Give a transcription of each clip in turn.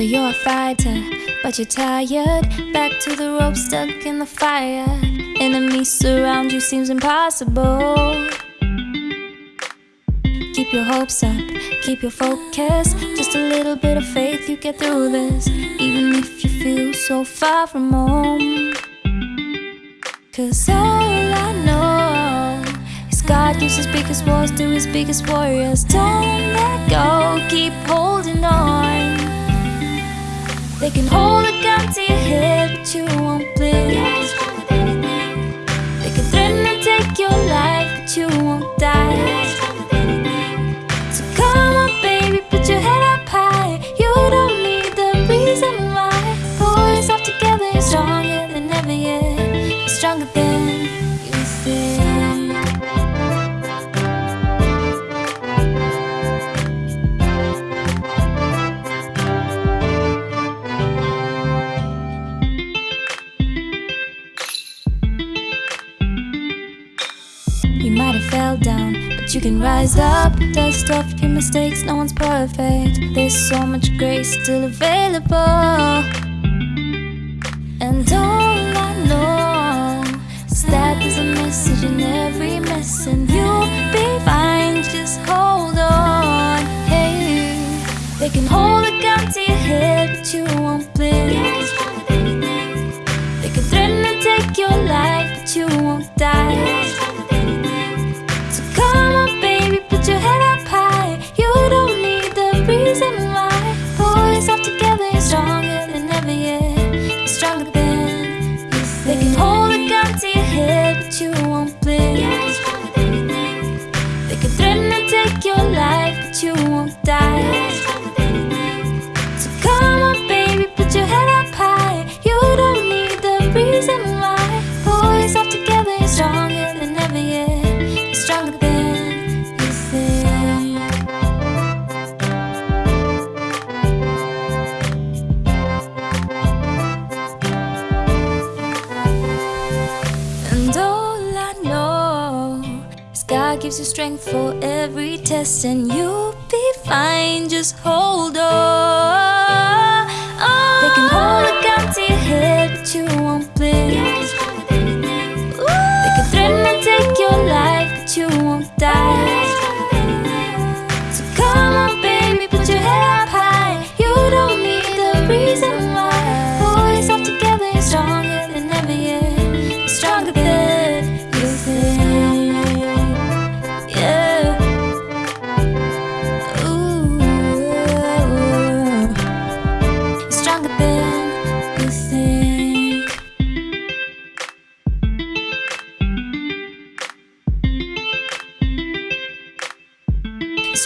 So you're a fighter, but you're tired. Back to the rope, stuck in the fire. Enemies surround you, seems impossible. Keep your hopes up, keep your focus. Just a little bit of faith, you get through this. Even if you feel so far from home. Cause all I know is God gives his biggest wars to his biggest warriors. Don't let go, keep holding on. They can hold a gun to your head, but you won't bleed. You might have fell down, but you can rise up. Dust off your mistakes, no one's perfect. There's so much grace still available. And all I know is that there's a message in every mess, and you'll be fine. Just hold on. Hey, they can hold a gun to your head, but you won't blink They can threaten to take your life, but you won't die. Stronger than you think. They can hold a gun to your head, but you won't bleed. They can threaten to take your life, but you won't die. God gives you strength for every test, and you'll be fine. Just hold on. They can hold a gun to your head, but you won't bleed. They can threaten to take your life, but you won't die.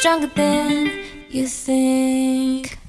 Stronger than you think.